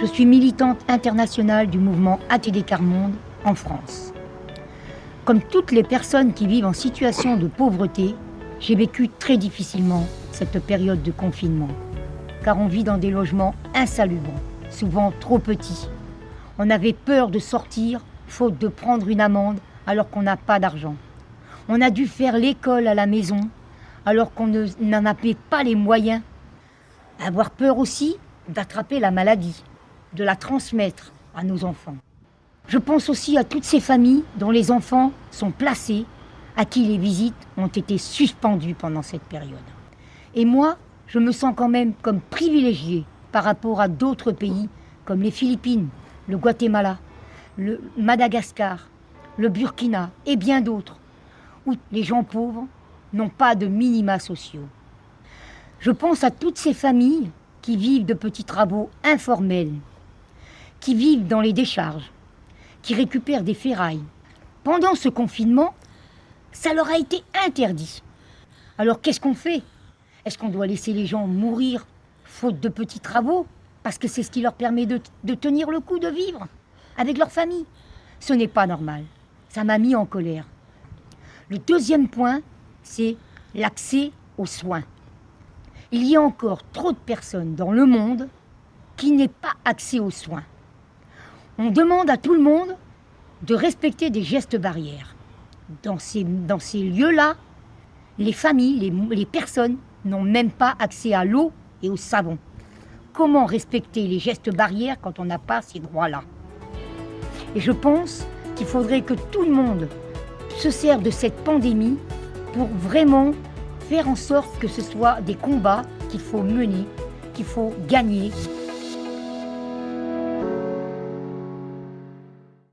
Je suis militante internationale du mouvement ATD Carmonde en France. Comme toutes les personnes qui vivent en situation de pauvreté, j'ai vécu très difficilement cette période de confinement, car on vit dans des logements insalubres, souvent trop petits. On avait peur de sortir, faute de prendre une amende alors qu'on n'a pas d'argent. On a dû faire l'école à la maison alors qu'on n'en avait pas les moyens. Avoir peur aussi d'attraper la maladie, de la transmettre à nos enfants. Je pense aussi à toutes ces familles dont les enfants sont placés, à qui les visites ont été suspendues pendant cette période. Et moi, je me sens quand même comme privilégiée par rapport à d'autres pays comme les Philippines, le Guatemala, le Madagascar, le Burkina et bien d'autres, où les gens pauvres n'ont pas de minima sociaux. Je pense à toutes ces familles qui vivent de petits travaux informels, qui vivent dans les décharges, qui récupèrent des ferrailles. Pendant ce confinement, ça leur a été interdit. Alors qu'est-ce qu'on fait? Est-ce qu'on doit laisser les gens mourir faute de petits travaux Parce que c'est ce qui leur permet de, tenir le coup, de vivre avec leur famille? Ce n'est pas normal. Ça m'a mis en colère. Le deuxième point, c'est l'accès aux soins. Il y a encore trop de personnes dans le monde qui n'aient pas accès aux soins. On demande à tout le monde de respecter des gestes barrières. Dans ces, lieux-là, les familles, les, les personnes n'ont même pas accès à l'eau et au savon. Comment respecter les gestes barrières quand on n'a pas ces droits-là? Et je pense qu'il faudrait que tout le monde se serve de cette pandémie pour vraiment faire en sorte que ce soit des combats qu'il faut mener, qu'il faut gagner